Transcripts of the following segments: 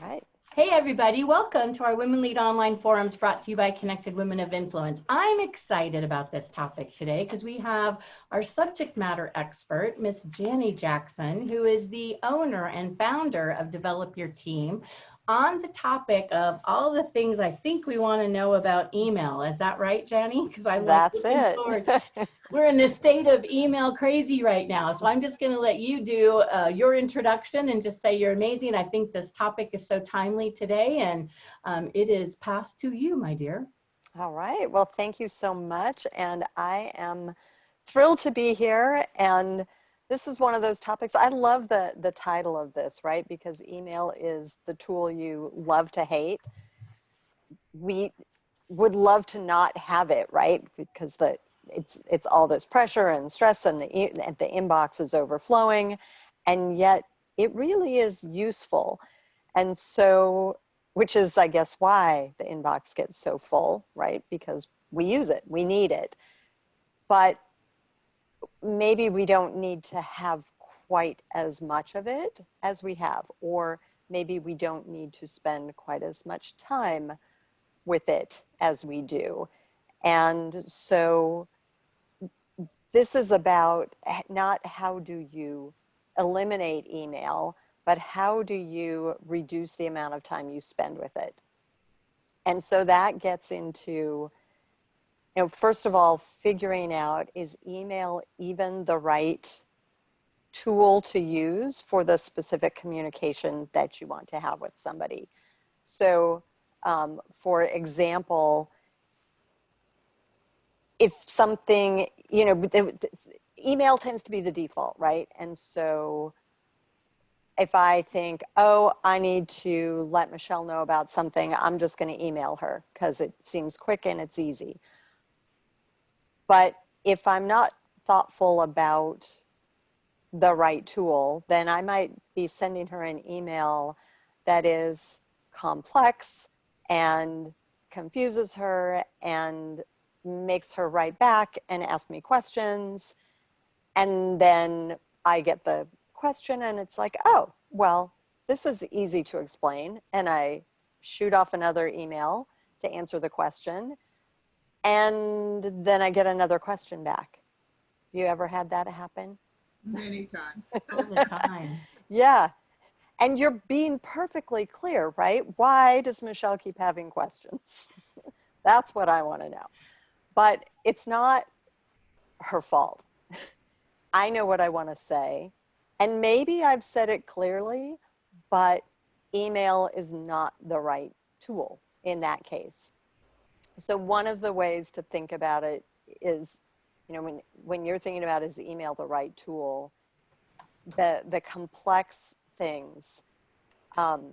right. Hey everybody, welcome to our Women Lead Online Forums brought to you by Connected Women of Influence. I'm excited about this topic today because we have our subject matter expert, Miss Janny Jackson, who is the owner and founder of Develop Your Team, on the topic of all the things I think we want to know about email. Is that right, Jenny? Because I'm That's it. We're in a state of email crazy right now. So I'm just going to let you do uh, your introduction and just say you're amazing. I think this topic is so timely today and um, it is passed to you, my dear. All right. Well, thank you so much. And I am thrilled to be here and this is one of those topics. I love the, the title of this, right? Because email is the tool you love to hate. We would love to not have it, right? Because the it's it's all this pressure and stress and the the inbox is overflowing and yet it really is useful. And so which is i guess why the inbox gets so full right? Because we use it we need it. But maybe we don't need to have quite as much of it as we have, or maybe we don't need to spend quite as much time with it as we do. And so this is about not how do you eliminate email, but how do you reduce the amount of time you spend with it? And so that gets into you know, first of all, figuring out is email even the right tool to use for the specific communication that you want to have with somebody. So um, for example, if something, you know, email tends to be the default, right? And so if I think, oh, I need to let Michelle know about something, I'm just going to email her because it seems quick and it's easy. But if I'm not thoughtful about the right tool, then I might be sending her an email that is complex and confuses her and makes her write back and ask me questions. And then I get the question and it's like, oh, well, this is easy to explain. And I shoot off another email to answer the question and then I get another question back. You ever had that happen? Many times. All the time. yeah. And you're being perfectly clear, right? Why does Michelle keep having questions? That's what I want to know. But it's not her fault. I know what I want to say. And maybe I've said it clearly, but email is not the right tool in that case. So one of the ways to think about it is, you know, when, when you're thinking about is email the right tool, the, the complex things, um,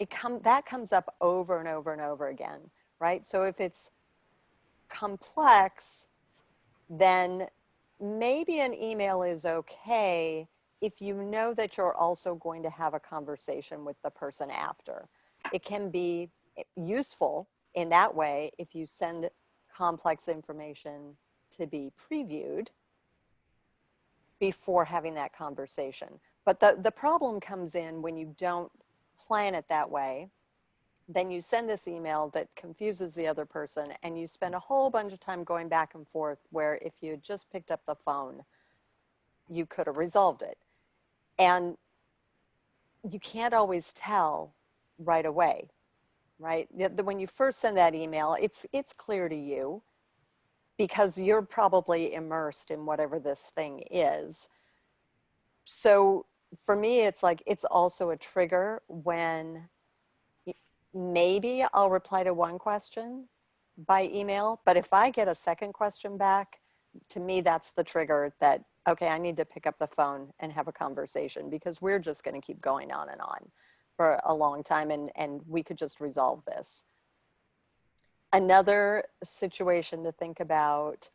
it come, that comes up over and over and over again, right? So if it's complex, then maybe an email is okay if you know that you're also going to have a conversation with the person after. It can be useful in that way, if you send complex information to be previewed before having that conversation. But the, the problem comes in when you don't plan it that way, then you send this email that confuses the other person and you spend a whole bunch of time going back and forth where if you had just picked up the phone, you could have resolved it. And you can't always tell right away right? When you first send that email, it's, it's clear to you because you're probably immersed in whatever this thing is. So for me, it's like, it's also a trigger when maybe I'll reply to one question by email, but if I get a second question back, to me, that's the trigger that, okay, I need to pick up the phone and have a conversation because we're just gonna keep going on and on for a long time and, and we could just resolve this. Another situation to think about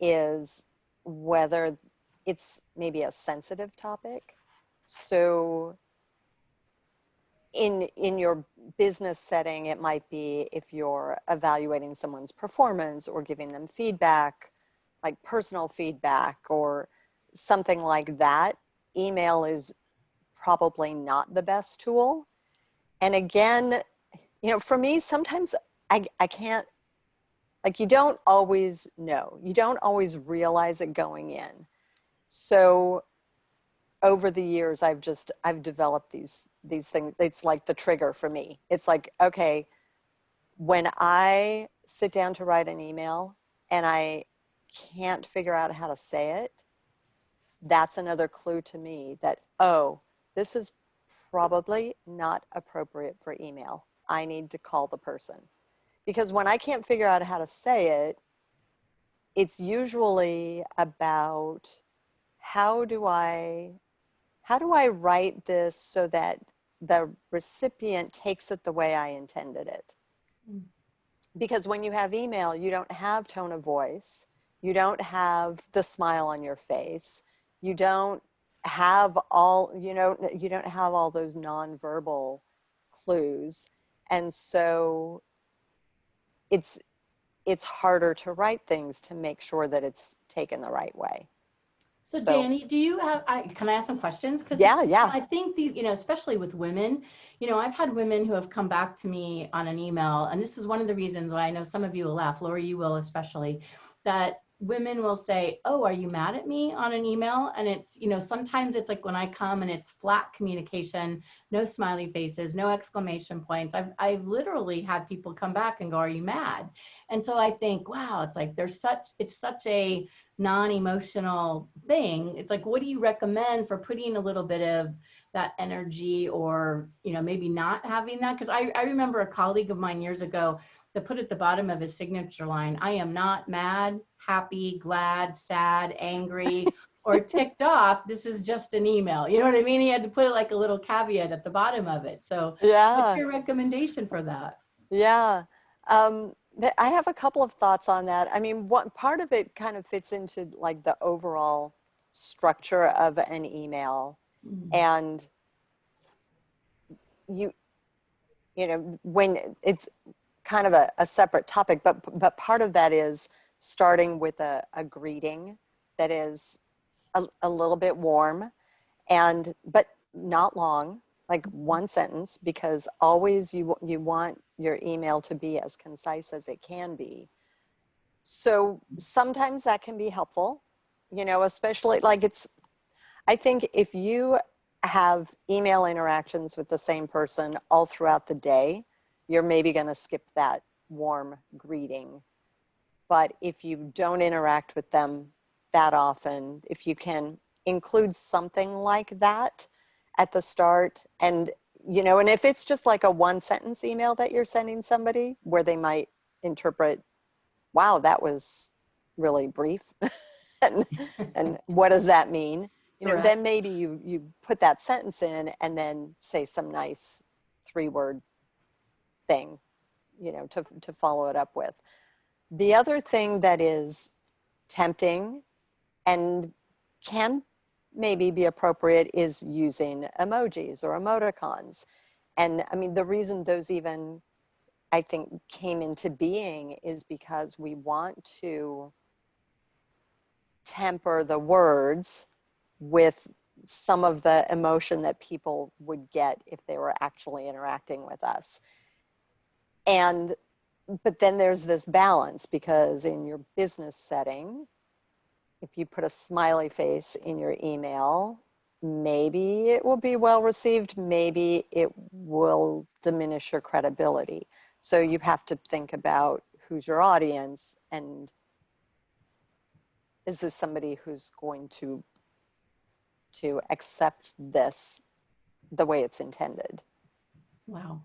is whether it's maybe a sensitive topic. So in, in your business setting, it might be if you're evaluating someone's performance or giving them feedback, like personal feedback or something like that, email is probably not the best tool. and again, you know, for me, sometimes I, I can't, like you don't always know. You don't always realize it going in. So over the years, I've just, I've developed these, these things. It's like the trigger for me. It's like, okay, when I sit down to write an email and I can't figure out how to say it, that's another clue to me that, oh, this is probably not appropriate for email. I need to call the person. Because when I can't figure out how to say it, it's usually about how do I, how do I write this so that the recipient takes it the way I intended it? Mm. Because when you have email, you don't have tone of voice. You don't have the smile on your face. You don't have all, you know, you don't have all those nonverbal clues. And so it's, it's harder to write things to make sure that it's taken the right way. So, So- Danny, do you have, I, can I ask some questions? 'Cause Yeah, yeah. I think these, you know, especially with women, you know, I've had women who have come back to me on an email, and this is one of the reasons why I know some of you will laugh, Lori, you will especially, that women will say, oh, are you mad at me on an email? And it's, you know, sometimes it's like when I come and it's flat communication, no smiley faces, no exclamation points. I've, I've literally had people come back and go, are you mad? And so I think, wow, it's like there's such, it's such a non-emotional thing. It's like, what do you recommend for putting a little bit of that energy or, you know, maybe not having that? Because I, I remember a colleague of mine years ago that put at the bottom of his signature line, I am not mad, happy, glad, sad, angry, or ticked off. This is just an email. You know what I mean? He had to put it like a little caveat at the bottom of it. So Yeah. what's your recommendation for that? Yeah. Um, I have a couple of thoughts on that. I mean, one part of it kind of fits into like the overall structure of an email Mm. and you, you know, when it's kind of a, a separate topic, but, but part of that is starting with a, a greeting that is a, a little bit warm and, but not long, like one sentence, because always you, you want your email to be as concise as it can be. So sometimes that can be helpful, you know, especially like it's, I think if you have email interactions with the same person all throughout the day, you're maybe going to skip that warm greeting. But if you don't interact with them that often, if you can include something like that at the start and you know, and if it's just like a one sentence email that you're sending somebody where they might interpret, wow, that was really brief. and, and what does that mean? You know, then maybe you, you put that sentence in and then say some nice three word thing, you know, to, to follow it up with. The other thing that is tempting and can maybe be appropriate is using emojis or emoticons. And I mean, the reason those even, I think, came into being is because we want to temper the words with some of the emotion that people would get if they were actually interacting with us. And, but then there's this balance because in your business setting, if you put a smiley face in your email, maybe it will be well received, maybe it will diminish your credibility. So you have to think about who's your audience and is this somebody who's going to to accept this the way it's intended. Wow.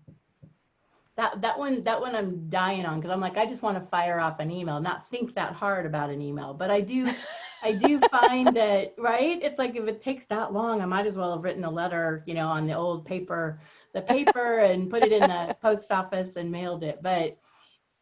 That, that one, that one I'm dying on because I'm like, I just want to fire off an email, not think that hard about an email. But I do, I do find that, right? It's like if it takes that long, I might as well have written a letter, you know, on the old paper, the paper and put it in the post office and mailed it. But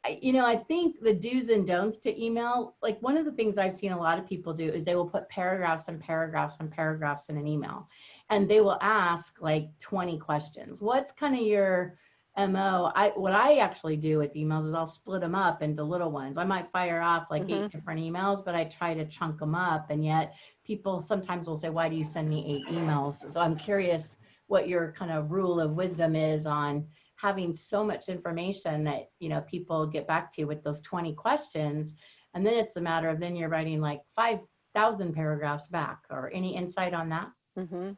I- you know, I think the do's and don'ts to email, like one of the things I've seen a lot of people do is they will put paragraphs and paragraphs and paragraphs in an email. And they will ask like 20 questions. What's kind of your MO? I what I actually do with emails is I'll split them up into little ones. I might fire off like eight different emails, but I try to chunk them up. And yet people sometimes will say, why do you send me eight emails? So I'm curious what your kind of rule of wisdom is on having so much information that you know people get back to you with those 20 questions and then it's a matter of then you're writing like 5000 paragraphs back or any insight on that Mm-hmm.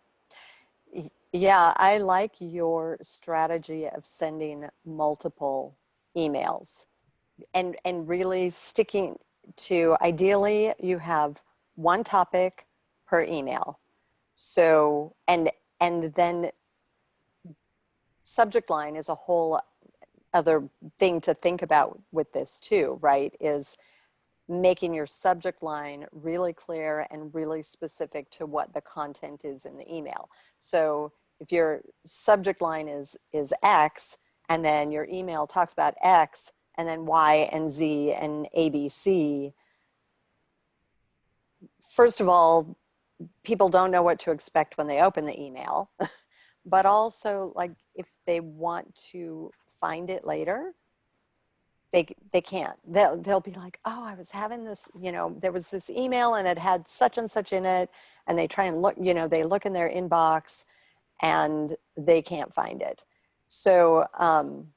Yeah, I like your strategy of sending multiple emails and and really sticking to ideally you have one topic per email. So and and then subject line is a whole other thing to think about with this too, right? Is making your subject line really clear and really specific to what the content is in the email. So if your subject line is, is X and then your email talks about X and then Y and Z and ABC, first of all, people don't know what to expect when they open the email, but also like if they want to find it later, they they can't they'll they'll be like oh i was having this you know there was this email and it had such and such in it and they try and look you know they look in their inbox and they can't find it so um,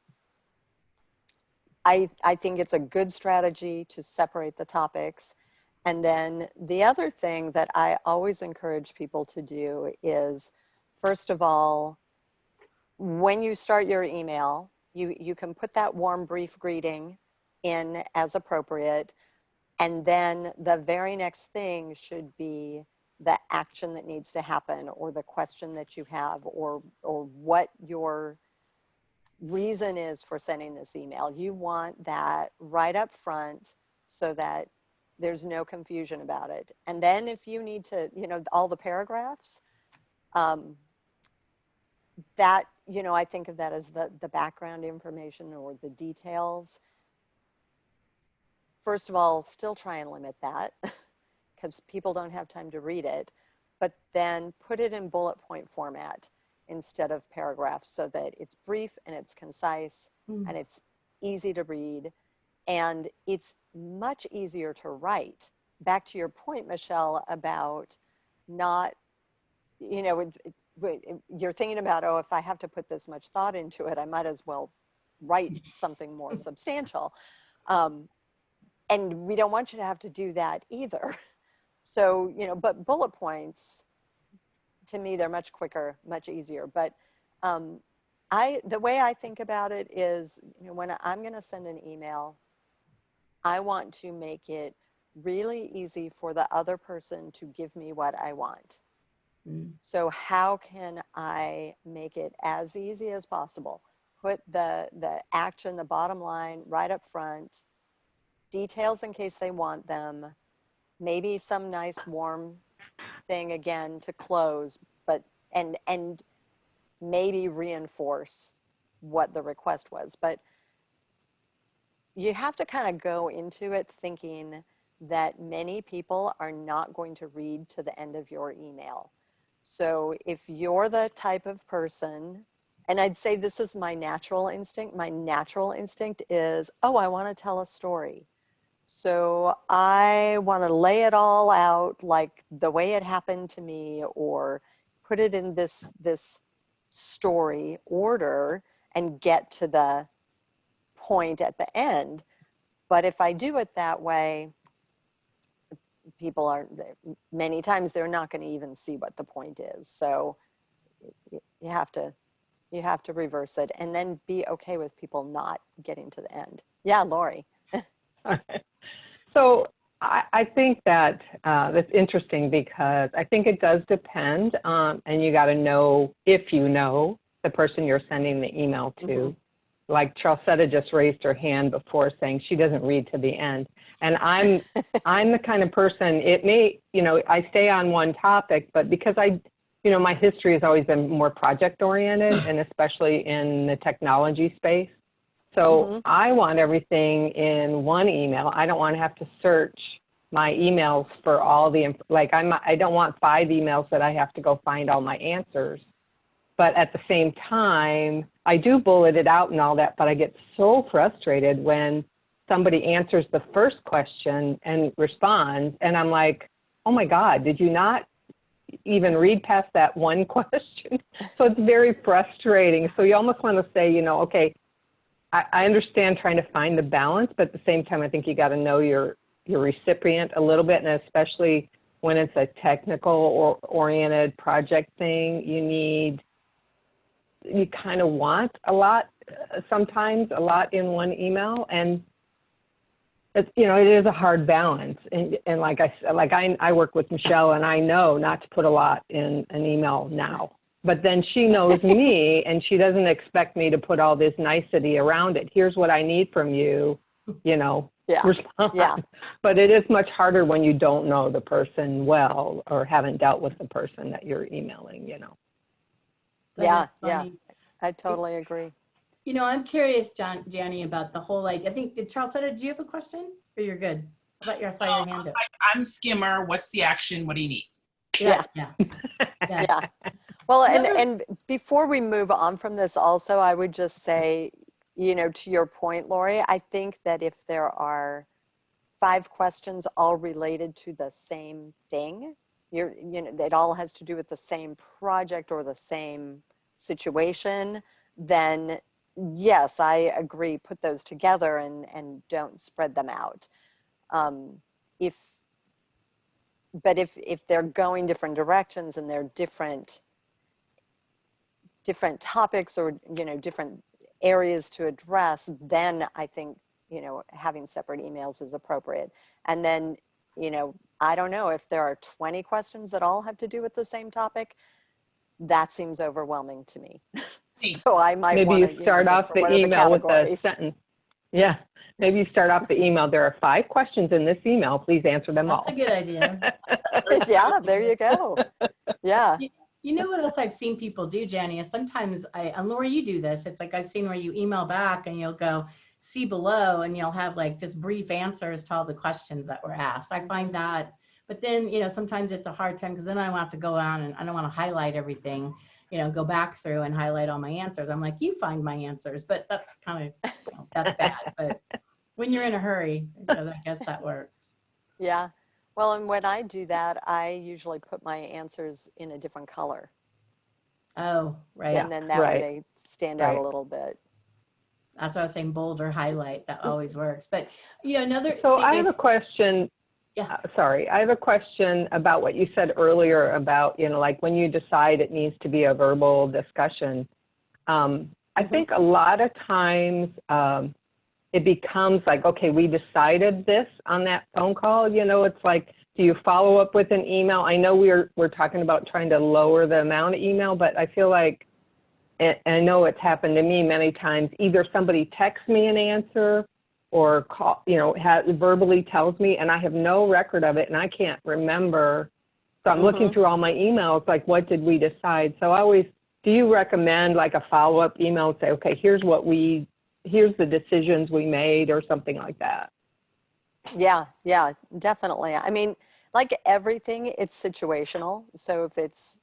I, I think it's a good strategy to separate the topics. And then the other thing that I always encourage people to do is, first of all, when you start your email, you, you can put that warm brief greeting in as appropriate. And then the very next thing should be the action that needs to happen or the question that you have or, or what your reason is for sending this email. You want that right up front so that there's no confusion about it. And then if you need to, you know, all the paragraphs, um, that you know, I think of that as the, the background information or the details. First of all, still try and limit that because people don't have time to read it, but then put it in bullet point format instead of paragraphs so that it's brief and it's concise mm. and it's easy to read and it's much easier to write. Back to your point, Michelle, about not, you know, it, you're thinking about, oh, if I have to put this much thought into it, I might as well write something more substantial. Um, and we don't want you to have to do that either. So, you know, but bullet points, to me, they're much quicker, much easier. But um, I, the way I think about it is, you know, when I'm going to send an email, I want to make it really easy for the other person to give me what I want. Mm. So how can I make it as easy as possible? Put the, the action, the bottom line right up front, details in case they want them, maybe some nice warm thing again to close, but, and, and maybe reinforce what the request was. But you have to kind of go into it thinking that many people are not going to read to the end of your email. So if you're the type of person, and I'd say this is my natural instinct, my natural instinct is, oh, I want to tell a story. So I want to lay it all out like the way it happened to me or put it in this, this story order and get to the point at the end. But if I do it that way, people aren't, many times they're not going to even see what the point is so you have to you have to reverse it and then be okay with people not getting to the end yeah lori so I, I, think that uh, that's interesting because I think it does depend, um, and you got to know if you know the person you're sending the email to. Mm -hmm like Charlesetta just raised her hand before saying she doesn't read to the end. And I'm, I'm the kind of person, it may, you know, I stay on one topic, but because I, you know, my history has always been more project oriented and especially in the technology space. So mm -hmm. I want everything in one email. I don't want to have to search my emails for all the, like I'm, I don't want five emails that I have to go find all my answers. But at the same time, I do bullet it out and all that, but I get so frustrated when somebody answers the first question and responds, and I'm like, oh my God, did you not even read past that one question. So it's very frustrating. So you almost want to say, you know, okay, I, I understand trying to find the balance, but at the same time, I think you got to know your your recipient a little bit, and especially when it's a technical or oriented project thing, you need you kind of want a lot uh, sometimes a lot in one email and it's you know it is a hard balance and and like i s- like i i work with michelle and i know not to put a lot in an email now but then she knows me and she doesn't expect me to put all this nicety around it here's what i need from you you know Yeah. respond Yeah. but it is much harder when you don't know the person well or haven't dealt with the person that you're emailing you know That Yeah, yeah. I totally agree. You know, I'm curious, John, Janny, about the whole idea. I think, did Charles said, it, do you have a question? Or you're good? I thought you I saw your Um, I hand was up. like, I'm Skimmer. What's the action? What do you need? Yeah, yeah. Yeah. Yeah. Well, and, and before we move on from this also, I would just say, you know, to your point, Lori, I think that if there are five questions all related to the same thing, you're, you know, it all has to do with the same project or the same situation, then yes, I agree, put those together and, and don't spread them out. Um, if, but if, if they're going different directions and they're different, different topics or, you know, different areas to address, then I think, you know, having separate emails is appropriate. And then, you know, I don't know if there are 20 questions that all have to do with the same topic, that seems overwhelming to me. Hey. So I might Maybe you start off the what are email with a sentence. Yeah, maybe you start off the email, there are five questions in this email, please answer them all. That's a good idea. Yeah, there you go. Yeah, You know what else I've seen people do, Jenny, is sometimes I, and Laura, you do this. It's like I've seen where you email back and you'll go, see below, and you'll have like just brief answers to all the questions that were asked. I find that, but then, you know, sometimes it's a hard time because then I want to go on and I don't want to highlight everything, you know, go back through and highlight all my answers. I'm like, you find my answers, but that's kind of, you know, that's bad. But when you're in a hurry, I guess that works. yeah. Well, and when I do that, I usually put my answers in a different color. Oh, right. And then that right. way they stand out a little bit. That's what I was saying, bold or highlight. That mm-hmm. always works. But you know, another So I have is- a question. Yeah. uh, Sorry, I have a question about what you said earlier about, you know, like when you decide it needs to be a verbal discussion. Um, I Mhm. think a lot of times um, it becomes like, okay, we decided this on that phone call. You know, it's like, do you follow up with an email? I know we're we're talking about trying to lower the amount of email, but I feel like, and I know it's happened to me many times. Either somebody texts me an answer, or call, you know, has, verbally tells me, and I have no record of it, and I can't remember. So I'm looking Mhm. through all my emails, like, what did we decide? So I always, do you recommend like a follow-up email? and Say, okay, here's what we, here's the decisions we made, or something like that. Yeah, yeah, definitely. I mean, like everything, it's situational. So if it's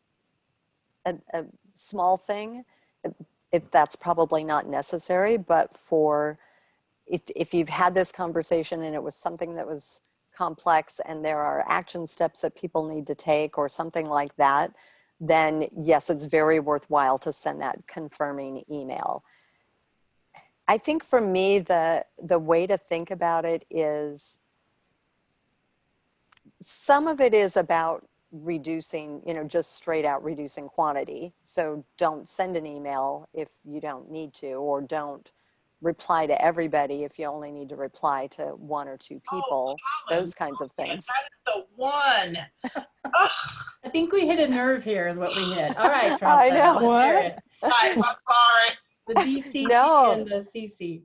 a, a small thing, it, it, that's probably not necessary. But for if, if you've had this conversation and it was something that was complex and there are action steps that people need to take or something like that, then yes, it's very worthwhile to send that confirming email. I think for me, the, the way to think about it is some of it is about reducing, you know, just straight out reducing quantity. So don't send an email if you don't need to, or don't reply to everybody if you only need to reply to one or two people, Colin, those kinds of yeah, things. That is the one. I think we hit a nerve here, is what we hit. All right, Charles. I know. let's hear it. I- I'm sorry. The BCC No. and the CC.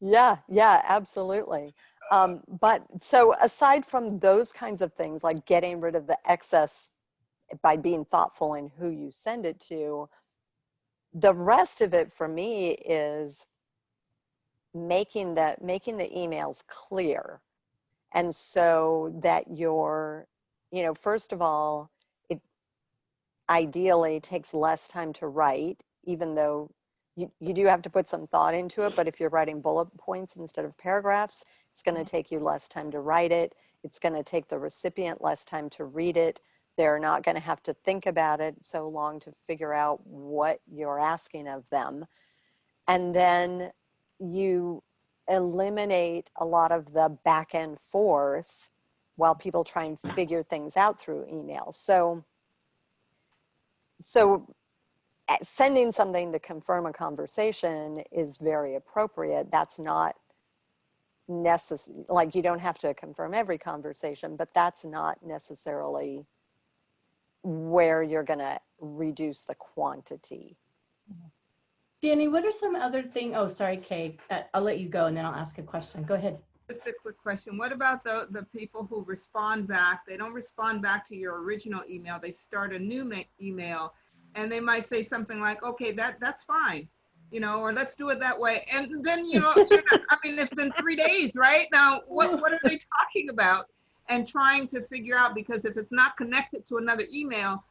Yeah, yeah, absolutely. Um, but so aside from those kinds of things, like getting rid of the excess by being thoughtful in who you send it to, the rest of it for me is making the making the emails clear, and so that you're, you know, first of all, it ideally takes less time to write, even though you, you do have to put some thought into it, but if you're writing bullet points instead of paragraphs, it's going to mm-hmm. take you less time to write it. It's going to take the recipient less time to read it. They're not going to have to think about it so long to figure out what you're asking of them. And then you eliminate a lot of the back and forth while people try and figure things out through email. So, so uh, sending something to confirm a conversation is very appropriate. That's not necessary, like you don't have to confirm every conversation, but that's not necessarily where you're gonna reduce the quantity. Danny, what are some other thing? Oh, sorry, Kay. Uh, I'll let you go and then I'll ask a question. Go ahead. Just a quick question. What about the, the people who respond back? They don't respond back to your original email. They start a new ma- email and they might say something like, okay, that, that's fine. You know, or let's do it that way. And then, you know, not- I mean, it's been three days, right? Now, what, what are they talking about? And trying to figure out, because if it's not connected to another email,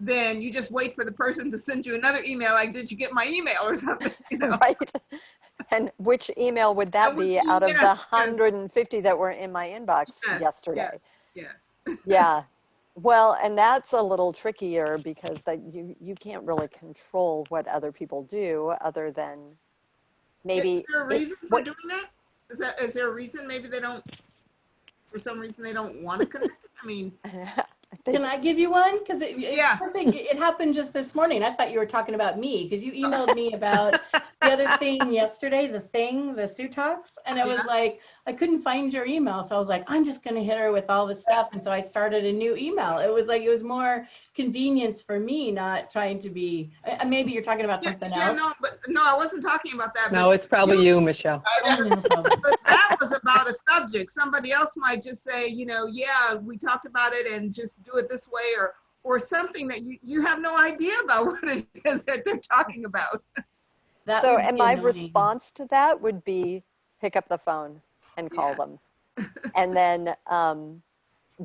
then you just wait for the person to send you another email, like, did you get my email or something? You know? right? And which email would that be out of the yes. 150 that were in my inbox Yes, yesterday? Yes. Yeah. Well, and that's a little trickier because that you you can't really control what other people do other than maybe Is there a if- reason for what- doing that? Is that, is there a reason maybe they don't, for some reason they don't want to connect? I mean, Can I give you one? Because it, yeah. it happened just this morning. I thought you were talking about me because you emailed me about the other thing yesterday, the thing, the Sutox. And it was Yeah. like, I couldn't find your email. So I was like, I'm just going to hit her with all this stuff. And so I started a new email. It was like, it was more convenience for me, not trying to be, uh, maybe you're talking about yeah, something yeah, else. no, but no, I wasn't talking about that. No, it's probably you, Michelle. Oh, no problem. but that was about a subject. Somebody else might just say, you know, yeah, we talked about it and just do it this way or, or something that you, you have no idea about what it is that they're talking about. That so and my annoying. response to that would be pick up the phone and call Yeah. them. and then um,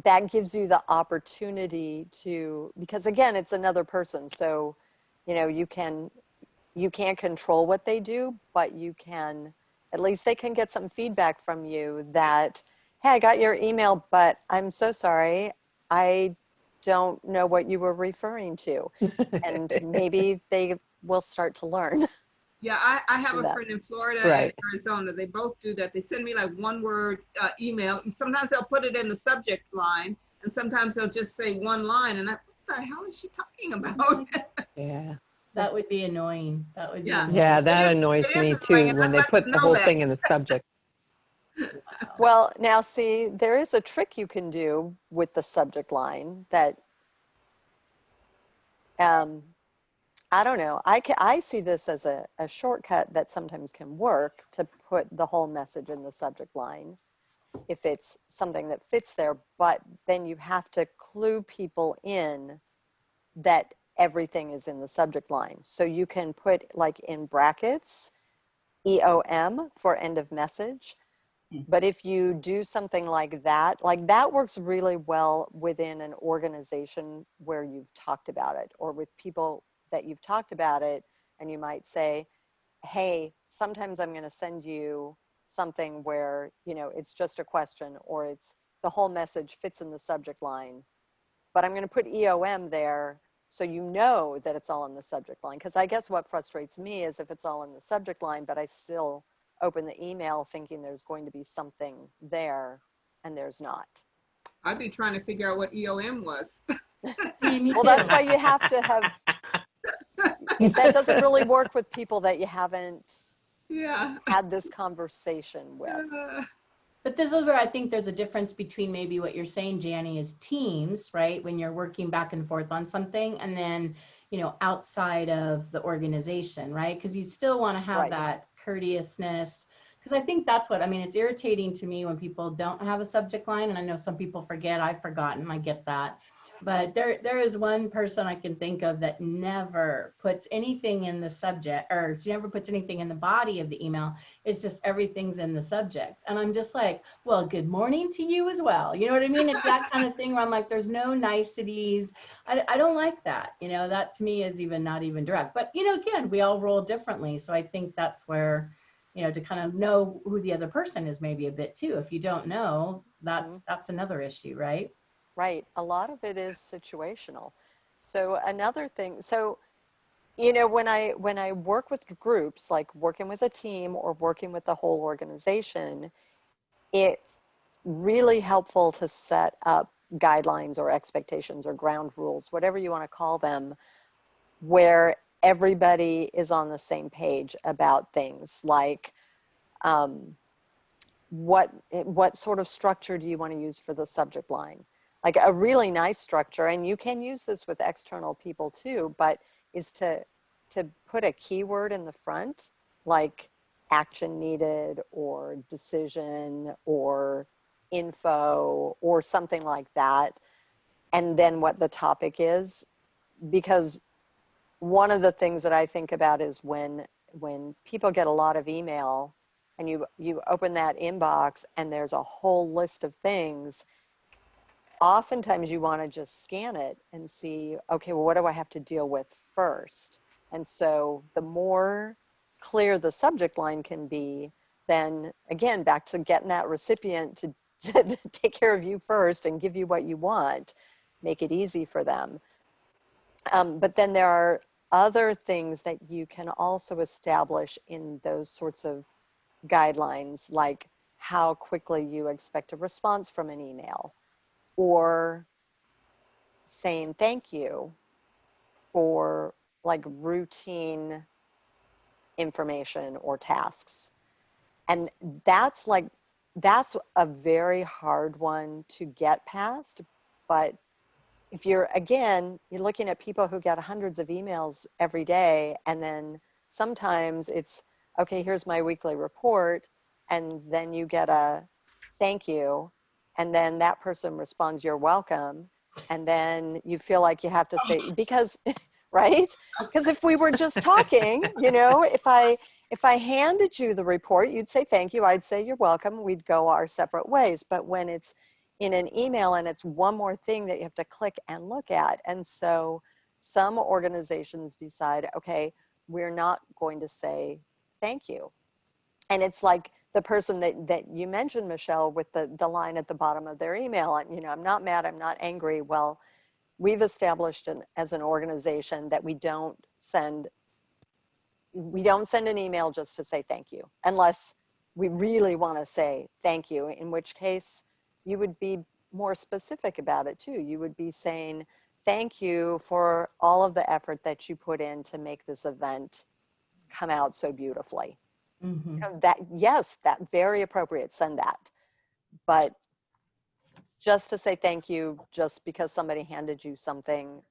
that gives you the opportunity to because again it's another person so you know you can you can't control what they do but you can at least they can get some feedback from you that hey i got your email but i'm so sorry. I don't know what you were referring to. And maybe they will start to learn Yeah, I, I have a that. friend in Florida Right. and Arizona. They both do that. They send me like one word uh, email. Sometimes they'll put it in the subject line and sometimes they'll just say one line and I, what the hell is she talking about? Yeah. That would be annoying. That would be. Yeah. annoying. Yeah, It annoys it is me too, when I'd they like put the whole that. thing in the subject. Well, now see, there is a trick you can do with the subject line that, um, I don't know. I can, I see this as a, a shortcut that sometimes can work to put the whole message in the subject line if it's something that fits there, but then you have to clue people in that everything is in the subject line. So you can put like in brackets, EOM for end of message. Hmm. But if you do something like that, like that works really well within an organization where you've talked about it or with people that you've talked about it. And you might say, hey, sometimes I'm going to send you something where, you know, it's just a question or it's the whole message fits in the subject line. But I'm going to put EOM there so you know that it's all in the subject line. Because I guess what frustrates me is if it's all in the subject line, but I still open the email thinking there's going to be something there and there's not. I'd be trying to figure out what EOM was. Me- me Well, that's why you have to have, that doesn't really work with people that you haven't Yeah. had this conversation with. But this is where I think there's a difference between maybe what you're saying, Janny, is teams, right? When you're working back and forth on something and then, you know, outside of the organization, right? Because you still want to have Right. that courteousness. Because I think that's what, I mean, it's irritating to me when people don't have a subject line. And I know some people forget, I've forgotten, I get that. But there, there is one person I can think of that never puts anything in the subject, or she never puts anything in the body of the email. It's just everything's in the subject. And I'm just like, well, good morning to you as well. You know what I mean? It's that kind of thing where I'm like, there's no niceties. I, I don't like that. You know, that to me is even not even direct. But, you know, again, we all roll differently. So I think that's where, you know, to kind of know who the other person is maybe a bit too. If you don't know, that's Mhm. that's another issue, right? Right. A lot of it is situational. So another thing, so you know, when I when I work with groups, like working with a team or working with the whole organization, it's really helpful to set up guidelines or expectations or ground rules, whatever you want to call them, where everybody is on the same page about things like um, what what sort of structure do you want to use for the subject line like a really nice structure and you can use this with external people too but is to to put a keyword in the front like action needed or decision or info or something like that and then what the topic is because one of the things that I think about is when when people get a lot of email and you you open that inbox and there's a whole list of things oftentimes you want to just scan it and see okay well what do I have to deal with first? And so the more clear the subject line can be then again back to getting that recipient to, to take care of you first and give you what you want make it easy for them. Um, but then there are other things that you can also establish in those sorts of guidelines, like how quickly you expect a response from an email or saying thank you for like routine information or tasks. And that's like, that's a very hard one to get past, but if you're, again, you're looking at people who get hundreds of emails every day, and then sometimes it's, okay, here's my weekly report, and then you get a thank you, and then that person responds, you're welcome, and then you feel like you have to say, oh. because, right? Oh. Because if we were just talking, you know, if I, if I handed you the report, you'd say thank you, I'd say you're welcome, we'd go our separate ways. But when it's in an email and it's one more thing that you have to click and look at. And so some organizations decide, okay, we're not going to say thank you. And it's like the person that, that you mentioned, Michelle, with the, the line at the bottom of their email, and you know, I'm not mad, I'm not angry. Well, we've established an, as an organization that we don't send, we don't send an email just to say thank you, unless we really want to say thank you, in which case you would be more specific about it too. You would be saying, thank you for all of the effort that you put in to make this event come out so beautifully. Mm -hmm. you know, that yes, that very appropriate, send that. But just to say thank you just because somebody handed you something,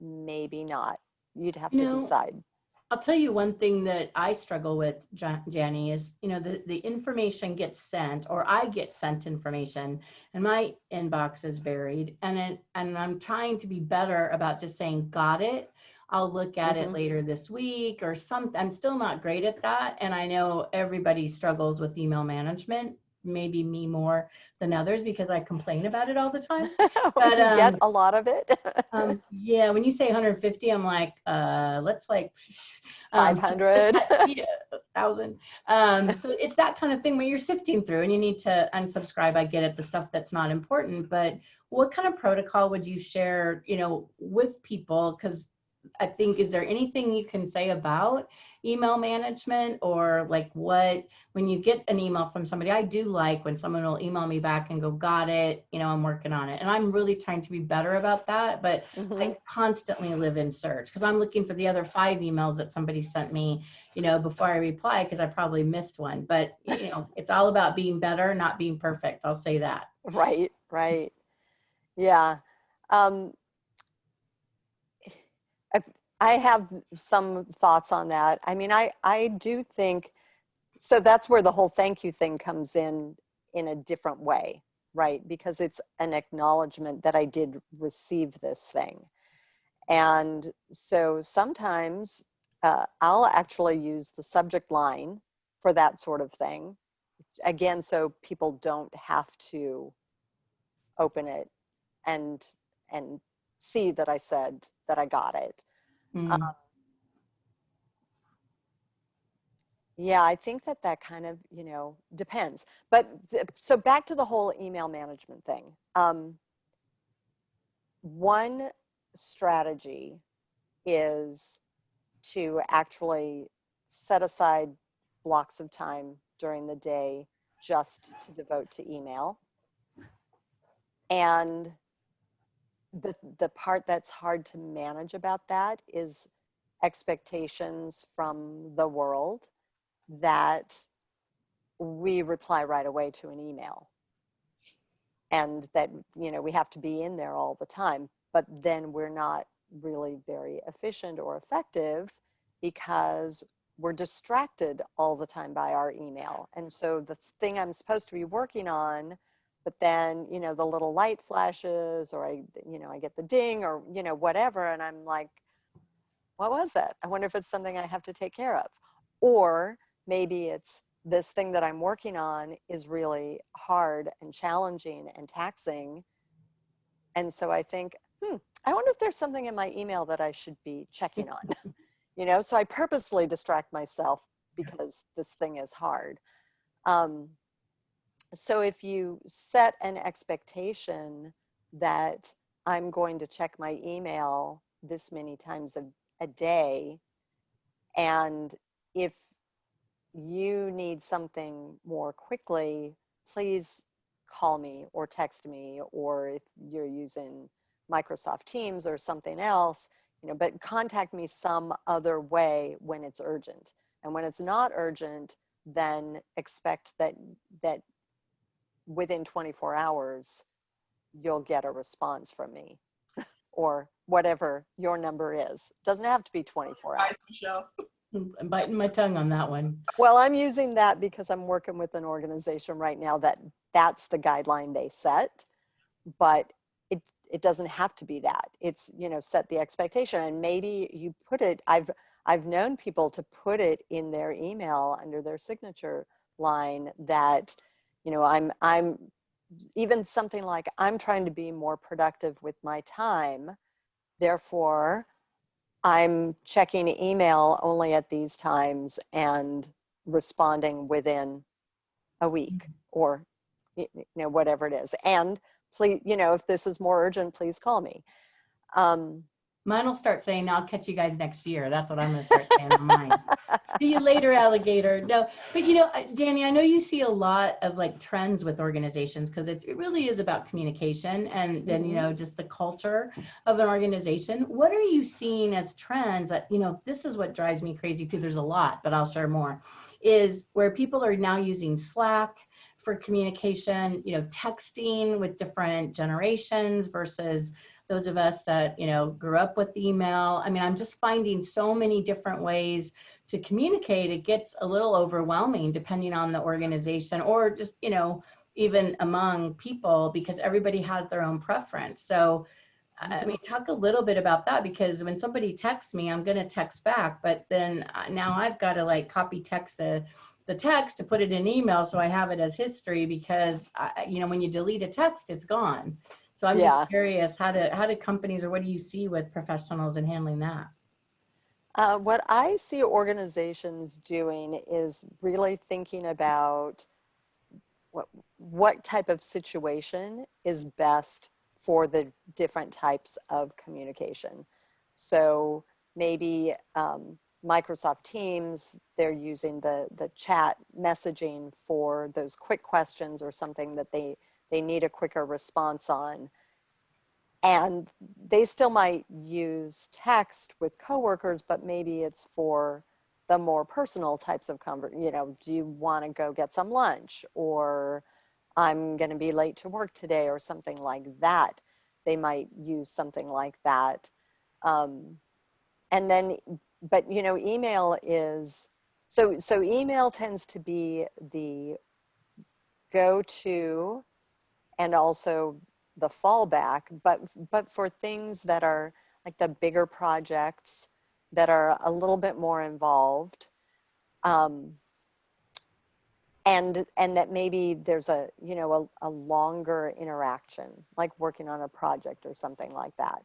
maybe not. You'd have you to know, decide. I'll tell you one thing that I struggle with, Janny, is you know the the information gets sent, or I get sent information, and my inbox is varied, and it and I'm trying to be better about just saying got it. I'll look at mm -hmm. it mm-hmm. later this week or something. I'm still not great at that, and I know everybody struggles with email management maybe me more than others because I complain about it all the time. but you um, get a lot of it. um, yeah, when you say 150, I'm like, uh, let's like um, 500, yeah, thousand. Um, so it's that kind of thing where you're sifting through and you need to unsubscribe. I get it, the stuff that's not important, but what kind of protocol would you share, you know, with people? Because I think, is there anything you can say about email management or like what, when you get an email from somebody, I do like when someone will email me back and go, got it, you know, I'm working on it. And I'm really trying to be better about that, but mm -hmm. I mm-hmm. constantly live in search because I'm looking for the other five emails that somebody sent me, you know, before I reply because I probably missed one. But, you know, it's all about being better, not being perfect. I'll say that. Right, right. Yeah. Um, I have some thoughts on that. I mean, I, I do think, so that's where the whole thank you thing comes in in a different way, right? Because it's an acknowledgement that I did receive this thing. And so sometimes uh, I'll actually use the subject line for that sort of thing. Again, so people don't have to open it and, and see that I said that I got it. Mm. Um, yeah, I think that that kind of, you know, depends. But so back to the whole email management thing. Um, one strategy is to actually set aside blocks of time during the day just to devote to email. And the, the part that's hard to manage about that is expectations from the world that we reply right away to an email. And that you know we have to be in there all the time but then we're not really very efficient or effective because we're distracted all the time by our email. And so the thing i'm supposed to be working on but then you know the little light flashes or i you know i get the ding or you know whatever and i'm like what was that? I wonder if it's something i have to take care of. Or maybe it's this thing that i'm working on is really hard and challenging and taxing. And so i think hmm i wonder if there's something in my email that i should be checking on. You know so i purposely distract myself because this thing is hard. Um, so if you set an expectation that I'm going to check my email this many times a, a day, and if you need something more quickly, please call me or text me, or if you're using Microsoft Teams or something else, you know, but contact me some other way when it's urgent. And when it's not urgent, then expect that that within 24 hours, you'll get a response from me or whatever your number is. Doesn't have to be 24 hours. Bye, Michelle. I'm biting my tongue on that one. Well, I'm using that because I'm working with an organization right now that that's the guideline they set, but it it doesn't have to be that. It's, you know, set the expectation and maybe you put it I've I've known people to put it in their email under their signature line that you know i'm i'm even something like i'm trying to be more productive with my time therefore i'm checking email only at these times and responding within a week or you know whatever it is. And please you know if this is more urgent please call me. Um, Mine will start saying, I'll catch you guys next year. That's what I'm gonna start saying on mine. See you later, alligator. No, but you know, Danny, I know you see a lot of like trends with organizations because it, it really is about communication and then, you Mhm. know, just the culture of an organization. What are you seeing as trends that, you know, this is what drives me crazy too. There's a lot, but I'll share more. Is where people are now using Slack for communication, you know, texting with different generations versus those of us that you know grew up with email. I mean i'm just finding so many different ways to communicate. It gets a little overwhelming depending on the organization or just you know even among people because everybody has their own preference. So i mean talk a little bit about that because when somebody texts me i'm going to text back but then uh, now i've got to like copy text the the text to put it in email so i have it as history because I, you know when you delete a text it's gone so I'm Yeah. just curious, how do how do companies or what do you see with professionals in handling that? Uh, what I see organizations doing is really thinking about what, what type of situation is best for the different types of communication. So maybe um, Microsoft Teams, they're using the, the chat messaging for those quick questions or something that they, they need a quicker response on and they still might use text with coworkers, but maybe it's for the more personal types of conver, you know, do you want to go get some lunch or I'm going to be late to work today or something like that. They might use something like that. Um, and then, but you know, email is, so, so email tends to be the go-to and also the fallback, but but for things that are like the bigger projects that are a little bit more involved, um, and and that maybe there's a you know a, a longer interaction, like working on a project or something like that.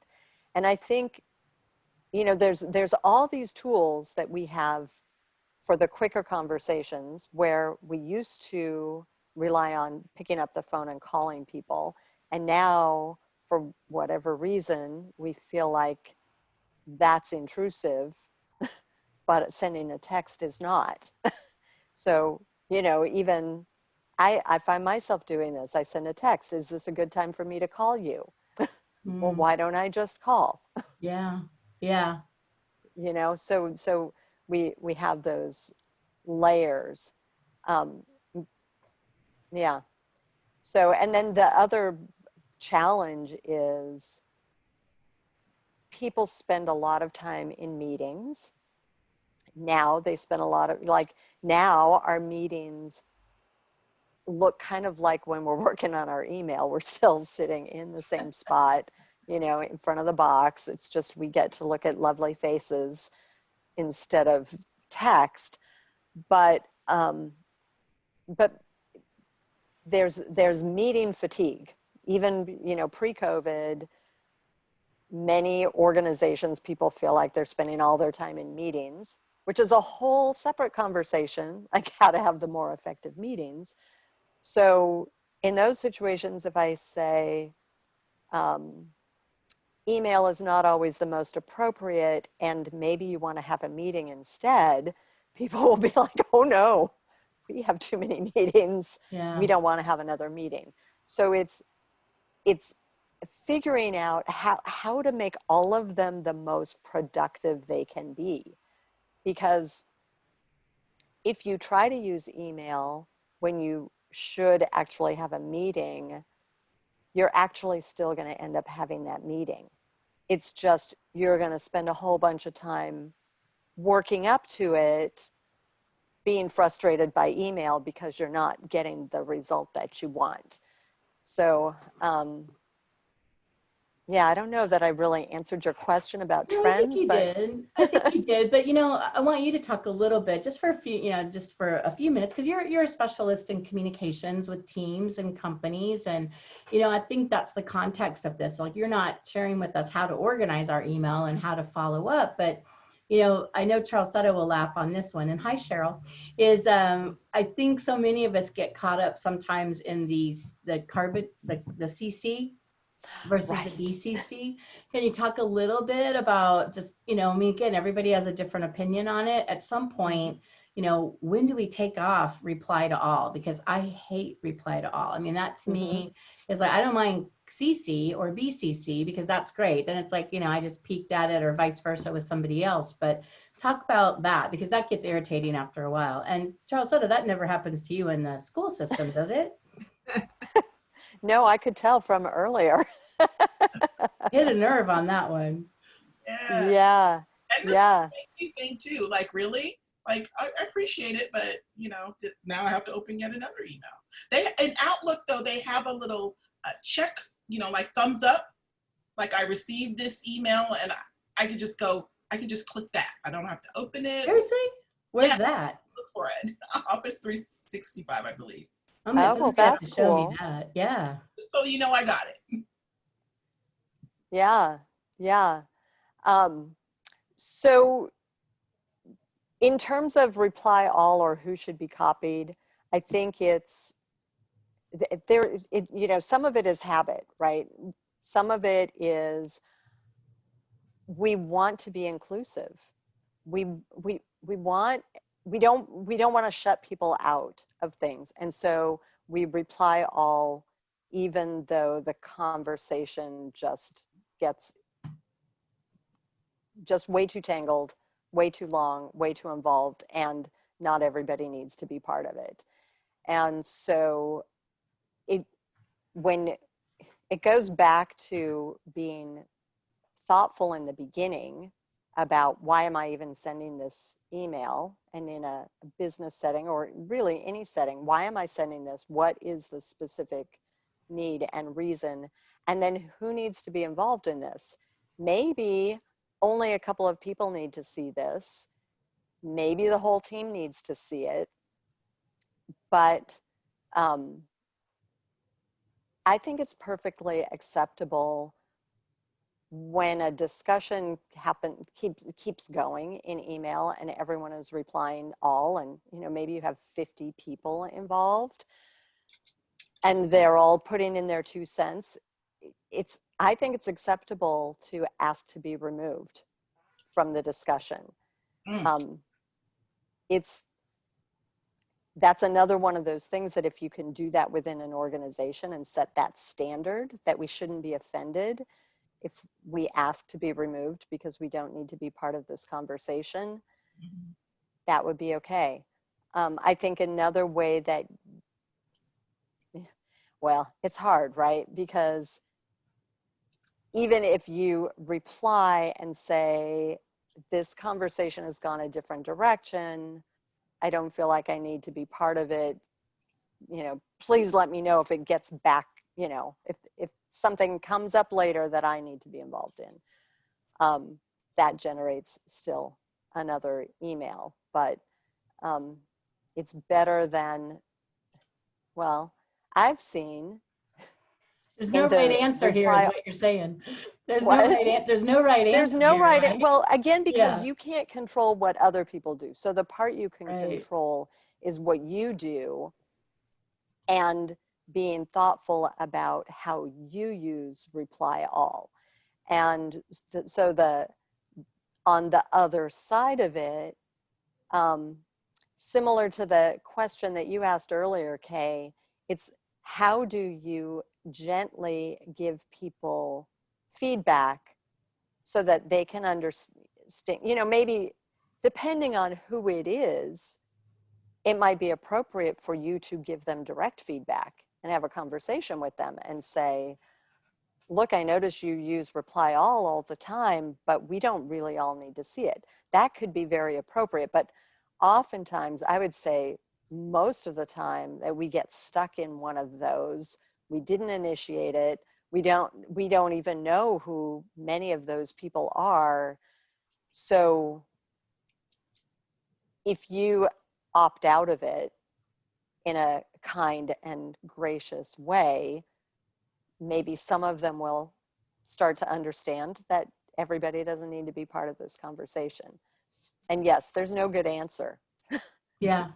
And I think, you know, there's there's all these tools that we have for the quicker conversations where we used to rely on picking up the phone and calling people and now for whatever reason, we feel like that's intrusive, but sending a text is not. so, you know, even I, I find myself doing this. I send a text, is this a good time for me to call you? Well, Mm, why don't I just call? yeah, yeah. you know so so we we have those layers um yeah. So and then the other challenge is people spend a lot of time in meetings. Now they spend a lot of like now our meetings look kind of like when we're working on our email. We're still sitting in the same spot you know in front of the box. It's just we get to look at lovely faces instead of text. But um but there's there's meeting fatigue. Even you know pre-covid many organizations people feel like they're spending all their time in meetings which is a whole separate conversation like how to have the more effective meetings. So in those situations if i say um, email is not always the most appropriate and maybe you want to have a meeting instead people will be like oh no we have too many meetings Yeah. we don't want to have another meeting. So it's it's figuring out how how to make all of them the most productive they can be. Because if you try to use email when you should actually have a meeting you're actually still going to end up having that meeting. It's just you're going to spend a whole bunch of time working up to it being frustrated by email because you're not getting the result that you want. So, um, yeah, I don't know that I really answered your question about No, I trends, think you but did. I think you did. But you know, I I want you to talk a little bit, just for a few, you know, just for a few minutes, because you're you're a specialist in communications with teams and companies, and you know, I think that's the context of this. Like, you're not sharing with us how to organize our email and how to follow up, but you know, I know Charlesetta will laugh on this one. And hi, Cheryl. Is um, I think so many of us get caught up sometimes in these the carbon the the CC versus Right. the BCC. Can you talk a little bit about just, you know, I mean, again, everybody has a different opinion on it. At some point, you know, when do we take off reply to all? Because I hate reply to all. I mean, that to me is like, I don't mind CC or BCC because that's great. Then it's like, you know, I just peeked at it or vice versa with somebody else. But talk about that because that gets irritating after a while. And Charlesetta, that never happens to you in the school system, does it? no, I could tell from earlier. Hit a nerve on that one. Yeah. yeah, And the yeah, thank you thing too. Like really, like I, I appreciate it, but you know, now I have to open yet another email. They in Outlook though they have a little uh, check, you know, like thumbs up. Like I received this email and I, I could just go. I could just click that. I don't have to open it. Seriously? Where's Yeah. that? Look for it. Office 365, I believe. I'm Oh, gonna- well, have that's to show me cool. that. Yeah. So you know, I got it. yeah, yeah. Um, so in terms of reply all or who should be copied, I think it's th- there, it, you know, some of it is habit, right? Some of it is we want to be inclusive. We, we, we want, we don't, we don't want to shut people out of things. And so we reply all, even though the conversation just gets just way too tangled, way too long, way too involved, and not everybody needs to be part of it. And so when it goes back to being thoughtful in the beginning about why am I even sending this email and in a business setting or really any setting, why am I sending this? What is the specific need and reason? And then who needs to be involved in this? Maybe only a couple of people need to see this. Maybe the whole team needs to see it. But um, I think it's perfectly acceptable when a discussion happen keeps keeps going in email and everyone is replying all and you know maybe you have 50 people involved and they're all putting in their two cents it's I think it's acceptable to ask to be removed from the discussion. Mm. Um, it's, that's another one of those things that if you can do that within an organization and set that standard, that we shouldn't be offended if we ask to be removed because we don't need to be part of this conversation, Mhm. that would be okay. Um, I think another way that, well, it's hard, right? Because even if you reply and say, this conversation has gone a different direction, I don't feel like I need to be part of it, you know, please let me know if it gets back, you know, if, if something comes up later that I need to be involved in. Um, that generates still another email, but um, it's better than, well, I've seen, There's no right answer here, is what you're saying. There's no right, there's no right answer. there's no here, right, right? well, again, because Yeah. you can't control what other people do. So the part you can Right. control is what you do and being thoughtful about how you use reply all. And s- so the, on the other side of it, um, similar to the question that you asked earlier, Kay, it's how do you gently give people feedback so that they can understand, you know, maybe depending on who it is, it might be appropriate for you to give them direct feedback and have a conversation with them and say, look, I notice you use reply all all the time, but we don't really all need to see it. That could be very appropriate, but oftentimes I would say most of the time that we get stuck in one of those, we didn't initiate it, we don't, we don't even know who many of those people are. So if you opt out of it in a kind and gracious way, maybe some of them will start to understand that everybody doesn't need to be part of this conversation. And yes, there's no good answer. Yeah,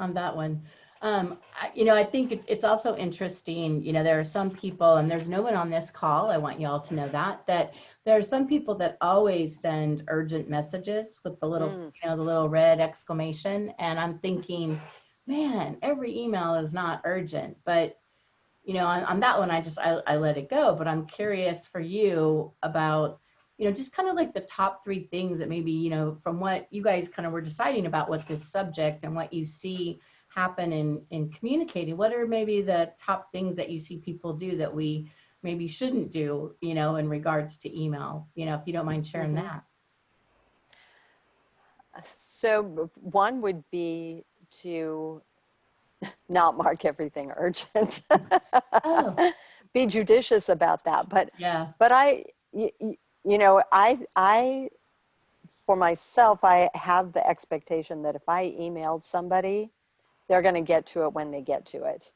on that one. Um, I, you know, I think it's, it's also interesting, you know, there are some people, and there's no one on this call, I want you all to know that, that there are some people that always send urgent messages with the little, Mm. you know, the little red exclamation. And I'm thinking, man, every email is not urgent, but you know, on, on that one, I just, I, I let it go, but I'm curious for you about, you know, just kind of like the top three things that maybe, you know, from what you guys kind of were deciding about what this subject and what you see happen in, in communicating, what are maybe the top things that you see people do that we maybe shouldn't do, you know, in regards to email, you know, if you don't mind sharing Mhm. that. So one would be to not mark everything urgent. Oh. Be judicious about that. But Yeah. but I, you, you know, I, I, for myself, I have the expectation that if I emailed somebody, they're going to get to it when they get to it.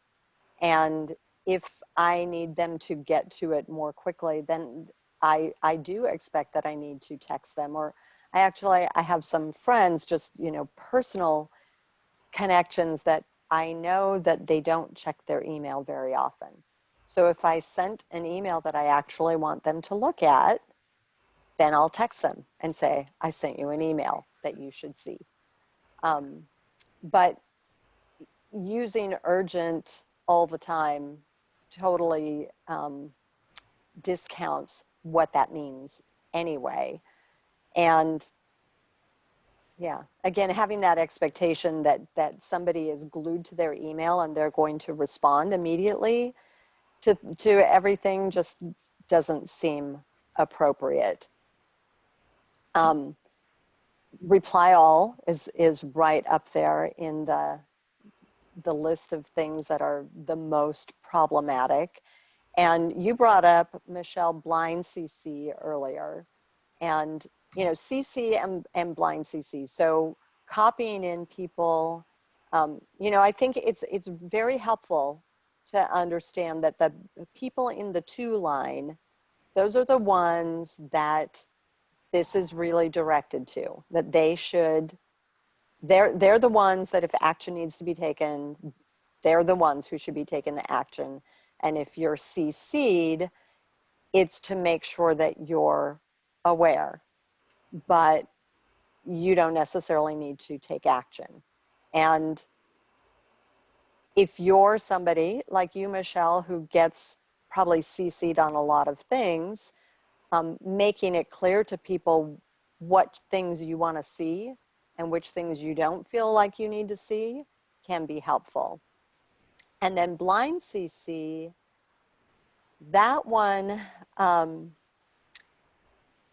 And if I need them to get to it more quickly, then I, I do expect that I need to text them or I actually, I have some friends, just, you know, personal connections that I know that they don't check their email very often. So if I sent an email that I actually want them to look at, then I'll text them and say, I sent you an email that you should see. Um, but using urgent all the time totally um, discounts what that means anyway. And yeah, again, having that expectation that, that somebody is glued to their email and they're going to respond immediately to, to everything just doesn't seem appropriate. Um, reply all is, is right up there in the, the list of things that are the most problematic. And you brought up Michelle Blind CC earlier and, you know, CC and, and blind CC. So copying in people, um, you know, I think it's, it's very helpful to understand that the people in the to line, those are the ones that this is really directed to, that they should, they're, they're the ones that if action needs to be taken, they're the ones who should be taking the action. And if you're CC'd, it's to make sure that you're aware, but you don't necessarily need to take action. And if you're somebody like you, Michelle, who gets probably CC'd on a lot of things, um, making it clear to people what things you want to see and which things you don't feel like you need to see can be helpful. And then blind CC, that one, um,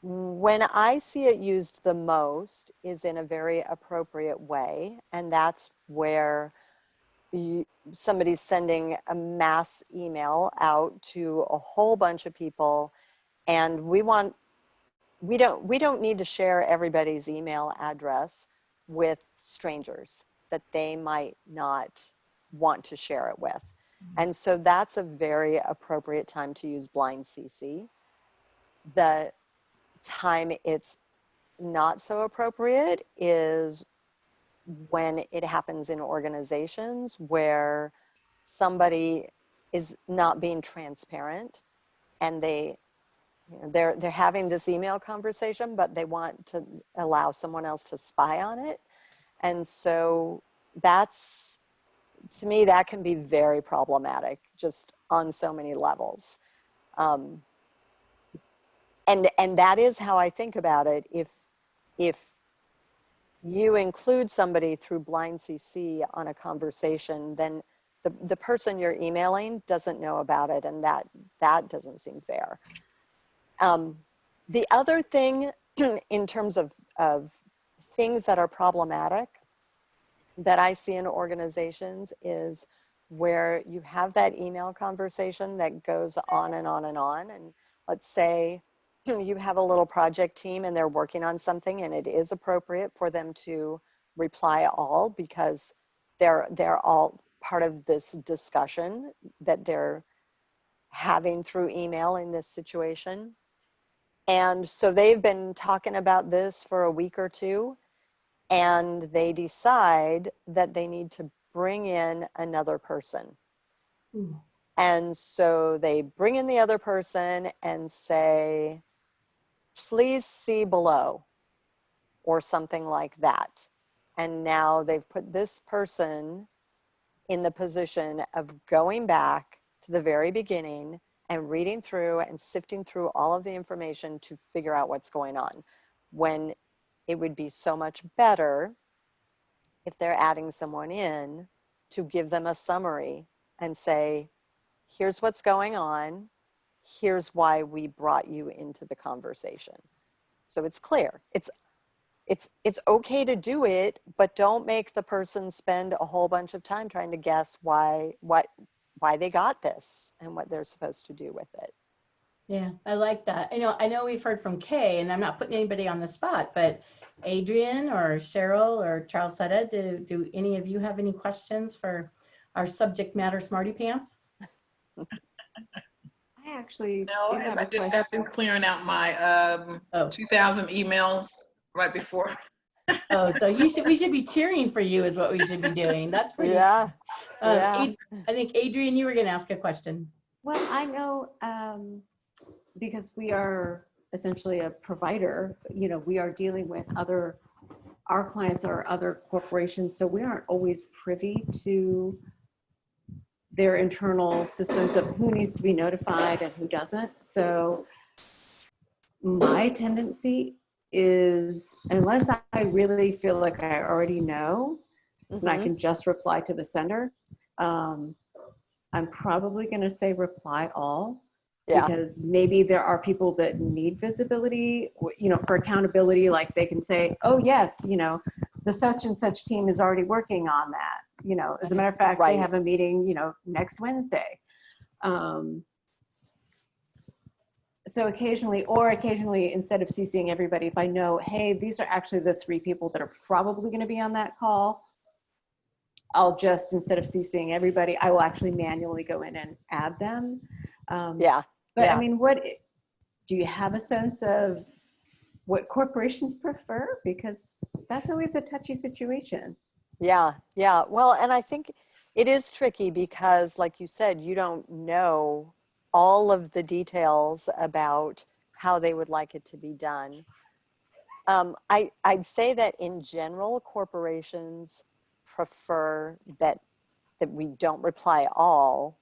when I see it used the most is in a very appropriate way. And that's where you, somebody's sending a mass email out to a whole bunch of people and we want we don't we don't need to share everybody's email address with strangers that they might not want to share it with. Mm-hmm. And so that's a very appropriate time to use blind cc the time it's not so appropriate is when it happens in organizations where somebody is not being transparent and they they're they're having this email conversation but they want to allow someone else to spy on it. And so that's to me that can be very problematic just on so many levels. Um, and and that is how i think about it. If if you include somebody through blind CC on a conversation, then the, the person you're emailing doesn't know about it and that, that doesn't seem fair. Um, the other thing in terms of, of things that are problematic that I see in organizations is where you have that email conversation that goes on and on and on. And let's say you have a little project team and they're working on something and it is appropriate for them to reply all because they're they're all part of this discussion that they're having through email in this situation. And so they've been talking about this for a week or two and they decide that they need to bring in another person. Ooh. And so they bring in the other person and say, please see below or something like that. And now they've put this person in the position of going back to the very beginning and reading through and sifting through all of the information to figure out what's going on when it would be so much better if they're adding someone in to give them a summary and say, here's what's going on here's why we brought you into the conversation. So it's clear. It's it's it's okay to do it, but don't make the person spend a whole bunch of time trying to guess why what why they got this and what they're supposed to do with it. Yeah, I like that. You know, I know we've heard from Kay, and I'm not putting anybody on the spot, but Adrian or Cheryl or Charlesetta, do, do any of you have any questions for our subject matter smarty pants? I actually No, do have I a just got through question. clearing out my um, Oh, 2,000 emails right before. oh, so you should, we should be cheering for you is what we should be doing. That's pretty. Yeah. Uh, yeah. Ad- I think Adrian, you were going to ask a question. Well, I know, um, because we are essentially a provider, you know, we are dealing with other, our clients are other corporations, so we aren't always privy to their internal systems of who needs to be notified and who doesn't. So my tendency is, unless I really feel like I already know, and I Mhm. can just reply to the sender. Um, I'm probably going to say reply all Yeah. because maybe there are people that need visibility, you know, for accountability. Like they can say, "Oh yes, you know, the such and such team is already working on that." You know, as a matter of fact, they have a meeting, you know, next Wednesday. Um, so occasionally, or occasionally, instead of CCing everybody, if I know, hey, these are actually the three people that are probably going to be on that call, I'll just, instead of CCing everybody, I will actually manually go in and add them. Um, Yeah. But yeah. I mean, what, do you have a sense of what corporations prefer? Because that's always a touchy situation. Yeah, yeah. Well, and I think it is tricky because, like you said, you don't know all of the details about how they would like it to be done. Um, I, I'd say that in general, corporations prefer that, that we don't reply all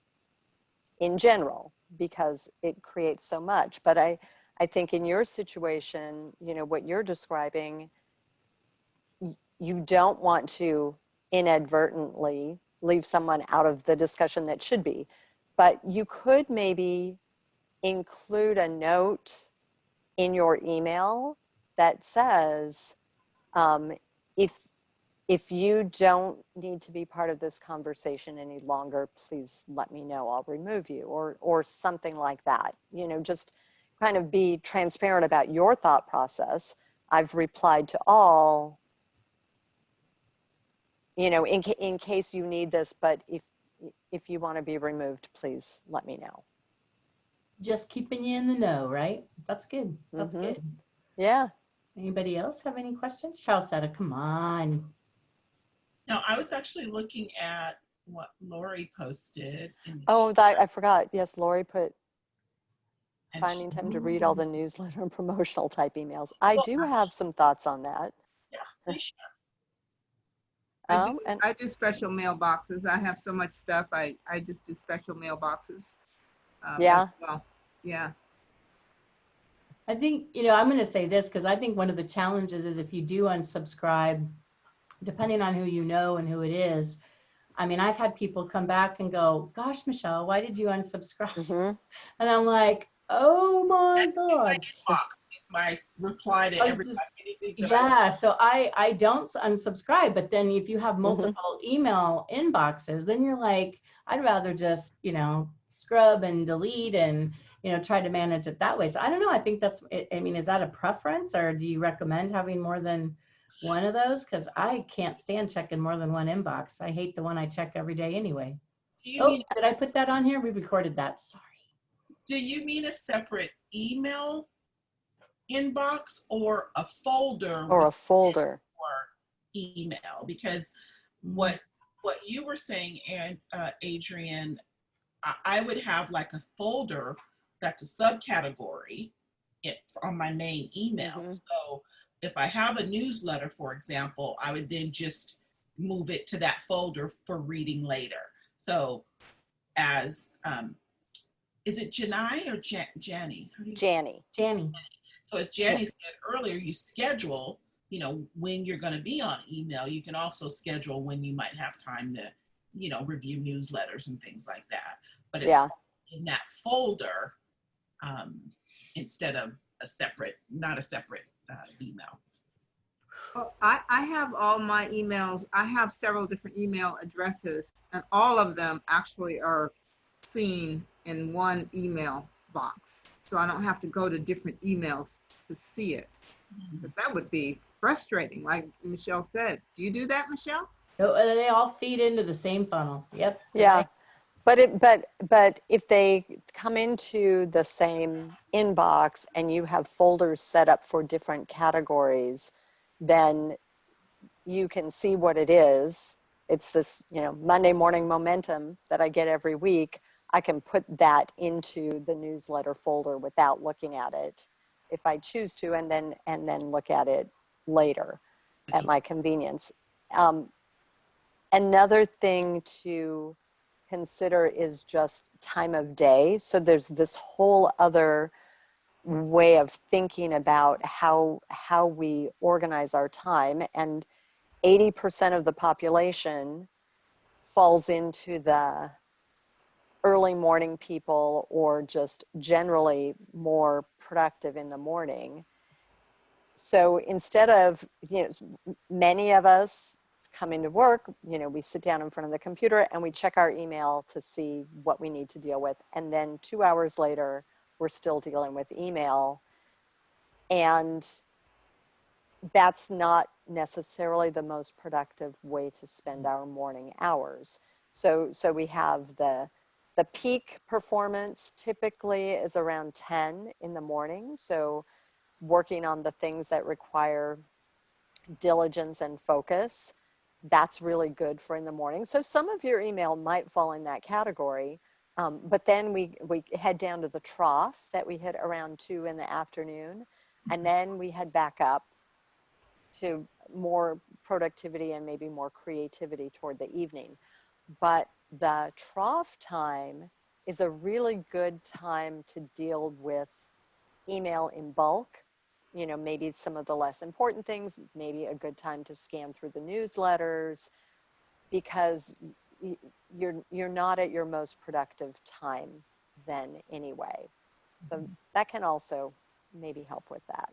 in general because it creates so much. But I, I think in your situation, you know, what you're describing, you don't want to inadvertently leave someone out of the discussion that should be. But you could maybe include a note in your email that says, um, if, if you don't need to be part of this conversation any longer, please let me know, I'll remove you, or, or something like that. You know, just kind of be transparent about your thought process. I've replied to all, you know, in, in case you need this, but if, if you want to be removed, please let me know. Just keeping you in the know, right? That's good. That's Mhm. good. Yeah. Anybody else have any questions? Charlesetta, come on. No, I was actually looking at what Lori posted. Oh, that, I forgot. Yes, Lori put and finding time to read all the newsletter and promotional type emails. I Well, do have some thoughts on that. Yeah, please share. I do, and I do special mailboxes. I have so much stuff. I, I just do special mailboxes. um, Yeah. Well, yeah. I think, you know, I'm going to say this because I think one of the challenges is if you do unsubscribe, depending on who you know and who it is. I mean, I've had people come back and go, gosh, Michelle, why did you unsubscribe? mhm. And I'm like, oh my That's in my God. inbox is my reply to I everybody. just- anything that I- Yeah, so I, I don't unsubscribe, but then if you have Mm-hmm. multiple email inboxes, then you're like, I'd rather just, you know, scrub and delete and, you know, try to manage it that way. So I don't know. I think that's, I- I mean, is that a preference or do you recommend having more than one of those? Because I can't stand checking more than one inbox. I hate the one I check every day anyway. Oh, did I put that on here? We recorded that. Sorry. Do you mean a separate email inbox or a folder? Or a folder. your email because what what you were saying and uh, adrian I, I would have like a folder that's a subcategory it, on my main email Mhm. so if i have a newsletter for example i would then just move it to that folder for reading later so as um, is it janai or Jan- Jani? How Janny. Janny. so as Jenny said earlier, you schedule, you know, when you're going to be on email. You can also schedule when you might have time to, you know, review newsletters and things like that. But it's Yeah. in that folder um, instead of a separate, not a separate uh, email. Well, I, I have all my emails. I have several different email addresses and all of them actually are seen in one email box. So I don't have to go to different emails to see it. 'Cause that would be frustrating, like Michelle said. Do you do that, Michelle? So uh, they all feed into the same funnel. Yep. Yeah. But it, but, but if they come into the same inbox and you have folders set up for different categories, then you can see what it is. It's this, you know, Monday morning momentum that I get every week. I can put that into the newsletter folder without looking at it if I choose to, and then, and then look at it later at my convenience. Um, another thing to consider is just time of day. So there's this whole other way of thinking about how how we organize our time and 80% of the population falls into the early morning people or just generally more productive in the morning. So instead of, you know, many of us come into work, you know, we sit down in front of the computer and we check our email to see what we need to deal with. And then two hours later, we're still dealing with email. And that's not necessarily the most productive way to spend mm. our morning hours. So, so we have the, the peak performance typically is around 10 in the morning. So working on the things that require diligence and focus, that's really good for in the morning. So some of your email might fall in that category. Um, but then we, we head down to the trough that we hit around two in the afternoon. And then we head back up to more productivity and maybe more creativity toward the evening. But the trough time is a really good time to deal with email in bulk. You know, maybe some of the less important things, maybe a good time to scan through the newsletters because you're you're not at your most productive time then anyway. So mm-hmm. that can also maybe help with that.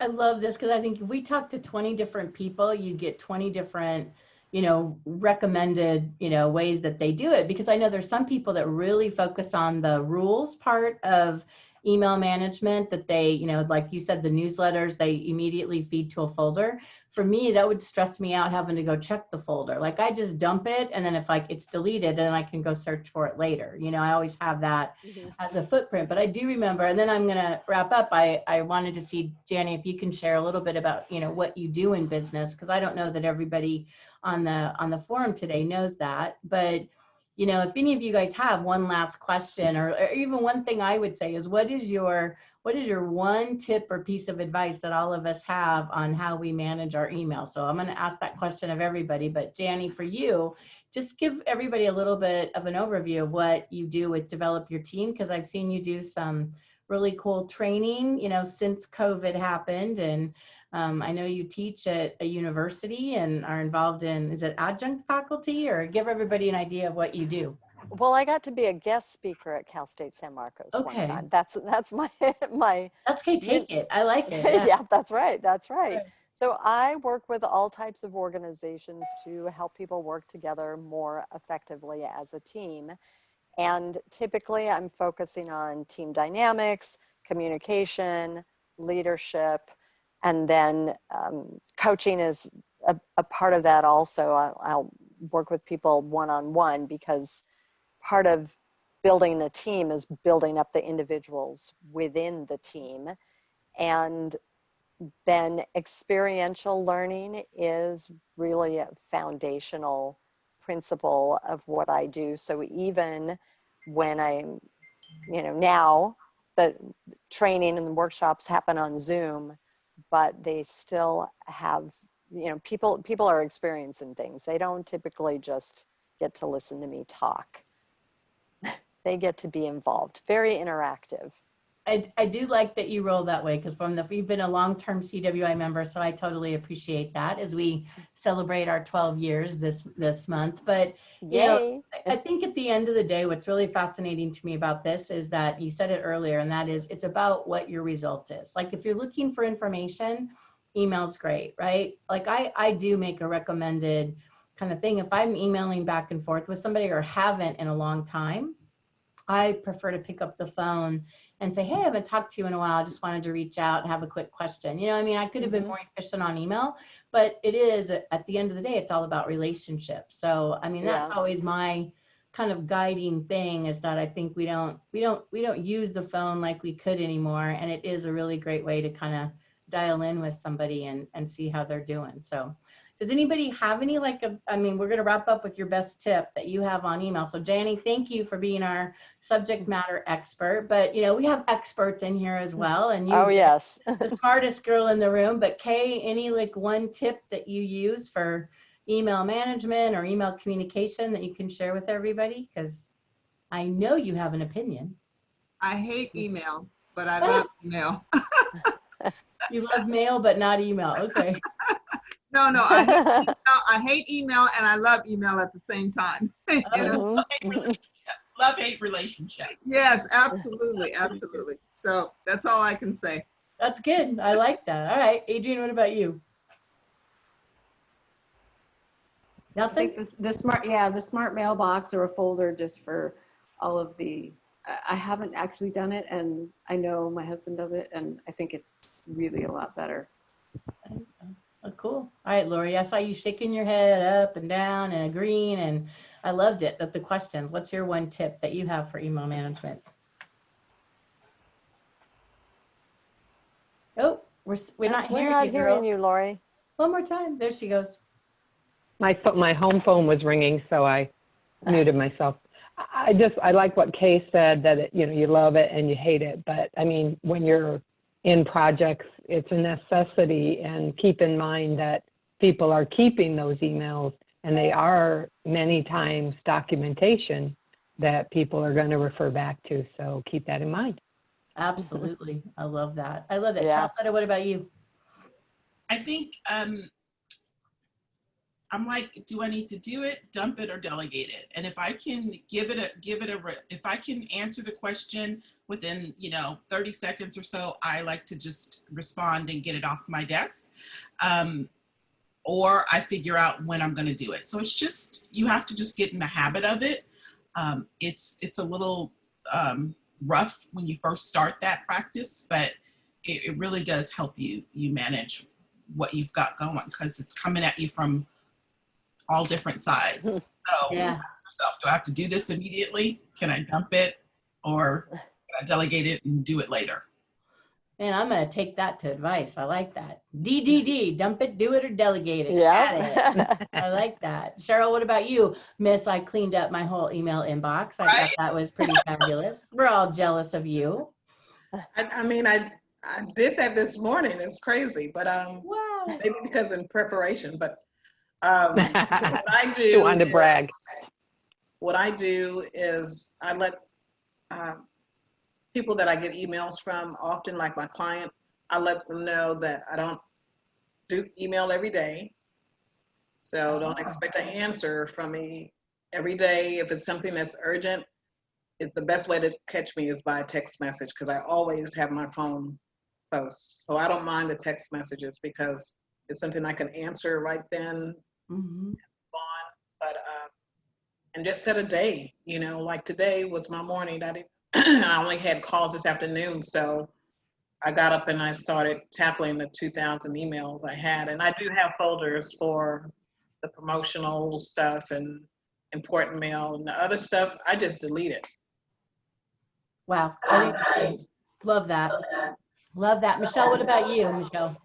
I love this because I think if we talk to 20 different people, you get 20 different, you know, recommended, you know, ways that they do it. Because I know there's some people that really focus on the rules part of email management that they, you know, like you said, the newsletters, they immediately feed to a folder. For me, that would stress me out having to go check the folder. Like I just dump it and then if like it's deleted, then I can go search for it later. You know, I always have that mm-hmm. as a footprint. But I do remember, and then I'm going to wrap up. I, I wanted to see, Janny, if you can share a little bit about, you know, what you do in business, because I don't know that everybody on the on the forum today knows that. But, you know, if any of you guys have one last question or, or even one thing I would say is what is your what is your one tip or piece of advice that all of us have on how we manage our email? So I'm going to ask that question of everybody, but Janny, for you, just give everybody a little bit of an overview of what you do with develop your team because i've seen you do some really cool training you know since covid happened and um, i know you teach at a university and are involved in is it adjunct faculty or give everybody an idea of what you do Well, I got to be a guest speaker at Cal State San Marcos Okay. one time. That's that's my my that's okay take it i like it yeah. yeah. that's right. That's right. Right. So I work with all types of organizations to help people work together more effectively as a team. And typically I'm focusing on team dynamics, communication, leadership, and then um, coaching is a, a part of that also. I'll, I'll work with people one-on-one because part of building a team is building up the individuals within the team. And then experiential learning is really a foundational principle of what I do. So even when I'm, you know, now the training and the workshops happen on Zoom, but they still have, you know, people people are experiencing things. They don't typically just get to listen to me talk. they get to be involved. Very interactive. I, I do like that you roll that way because from the you've been a long-term CWI member, so I totally appreciate that as we celebrate our 12 years this this month. But You know, I think at the end of the day, what's really fascinating to me about this is that you said it earlier, and that is it's about what your result is. Like if you're looking for information, email's great, right? Like I, I do make a recommended kind of thing. If I'm emailing back and forth with somebody or haven't in a long time, I prefer to pick up the phone and say, hey, I haven't talked to you in a while. I just wanted to reach out and have a quick question. You know, I mean, I could have been Mhm. more efficient on email, but it is at the end of the day, it's all about relationships. So, I mean, that's Yeah. always my kind of guiding thing is that I think we don't, we don't, we don't use the phone like we could anymore. And it is a really great way to kind of dial in with somebody and, and see how they're doing. So does anybody have any like, a, I mean, we're going to wrap up with your best tip that you have on email. So Janny, thank you for being our subject matter expert, but you know, we have experts in here as well. And you Oh yes. the smartest girl in the room. But Kay, any like one tip that you use for email management or email communication that you can share with everybody? Because I know you have an opinion. I hate email, but I love email. You love mail, but not email. Okay. No, no, I hate, email, I hate email and I love email at the same time. You know? Mhm. Love hate relationship. Yes, absolutely, absolutely. So that's all I can say. That's good. I like that. All right. Adrian, what about you? I Nothing? think this, the smart, yeah, the smart mailbox or a folder just for all of the, I- I haven't actually done it and I know my husband does it and I think it's really a lot better. Oh, cool. All right, Lori, I saw you shaking your head up and down and agreeing, and I loved it. That the questions. What's your one tip that you have for email management? Oh, we're we're not We're hearing not you, hearing girl. you, Lori. One more time. There she goes. My, pho- my home phone was ringing, so I muted myself. I, I just, I like what Kay said, that, it- you know, you love it and you hate it. But I mean, when you're in projects, it's a necessity. And keep in mind that people are keeping those emails and they are many times documentation that people are going to refer back to. So keep that in mind. Absolutely. I love that. I love that. Yeah. Charlotte, what about you? I think um, I'm like, do I need to do it, dump it, or delegate it? And if I can give it a give it a if I can answer the question within you know 30 seconds or so, I like to just respond and get it off my desk. Um, or I figure out when I'm going to do it. So it's just you have to just get in the habit of it. Um, it's it's a little um, rough when you first start that practice, but it, it really does help you you manage what you've got going because it's coming at you from all different sides. So Yeah. ask yourself, do I have to do this immediately? Can I dump it or can I delegate it and do it later? Man, I'm gonna take that to advice. I like that. DDD, dump it, do it, or delegate it. Got it. Yeah. I like that. Cheryl, what about you? Miss, I cleaned up my whole email inbox. I Right? thought that was pretty fabulous. We're all jealous of you. I, I mean, I, I did that this morning. It's crazy, but um, Wow. maybe because in preparation, but um, what I do. You wanted to brag. is- What I do is I let um, people that I get emails from, often like my client, I let them know that I don't do email every day. So don't Oh. expect an answer from me every day. If it's something that's urgent, is the best way to catch me is by a text message because I always have my phone close. So I don't mind the text messages because it's something I can answer right then Mhm. on. But um, and just set a day. You know, like today was my morning. I didn't. I only had calls this afternoon, so I got up and I started tackling the 2,000 emails I had. And I do have folders for the promotional stuff and important mail and the other stuff. I just delete it. Wow. I love that. Love that. Michelle, what about you, Michelle?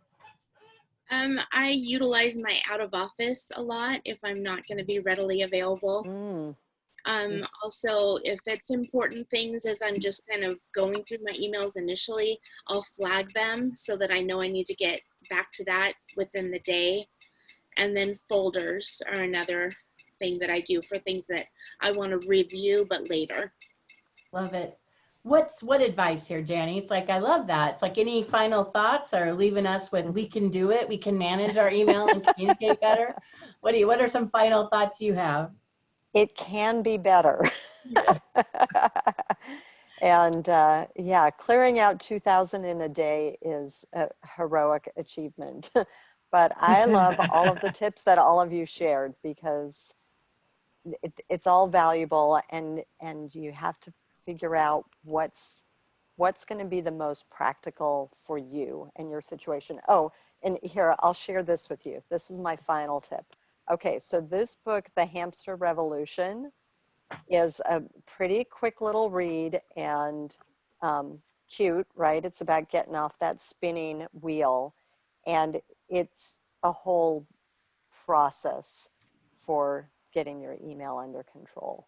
Um, I utilize my out of office a lot if I'm not going to be readily available. Mm, Um, also, if it's important things as I'm just kind of going through my emails initially, I'll flag them so that I know I need to get back to that within the day. And then folders are another thing that I do for things that I want to review but later. Love it. What's what advice here, Janny? It's like I love that. It's like any final thoughts or leaving us with we can do it, we can manage our email and communicate better. What do you what are some final thoughts you have? it can be better. and uh, yeah, clearing out 2,000 in a day is a heroic achievement. but I love all of the tips that all of you shared because it, it's all valuable and and you have to figure out what's what's going to be the most practical for you and your situation. Oh, and here I'll share this with you. This is my final tip. Okay, so this book, The Hamster Revolution, is a pretty quick little read and um, cute, right? It's about getting off that spinning wheel. And it's a whole process for getting your email under control.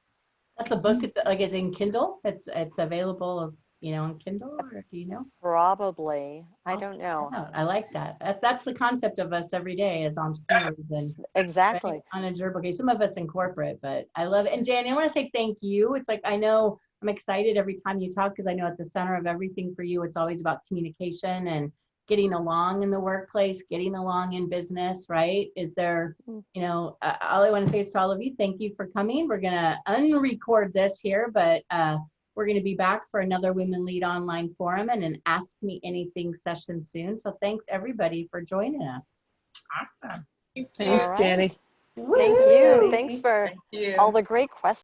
That's a book. It's like it's in Kindle. It's it's available you know on Kindle or do you know? Probably, I oh, don't know. I like that. that. That's the concept of us every day as entrepreneurs and Exactly. on a job. Okay, some of us in corporate, but I love it. And Jan, I want to say thank you. It's like I know I'm excited every time you talk because I know at the center of everything for you, it's always about communication and getting along in the workplace, getting along in business, right? Is there, Mm. you know, uh, all I want to say is to all of you, thank you for coming. We're gonna unrecord this here, but uh, we're gonna be back for another Women Lead Online Forum and an Ask Me Anything session soon. So thanks everybody for joining us. Awesome. Thanks, All Danny. Thank you. Thanks for Thank you. all the great questions.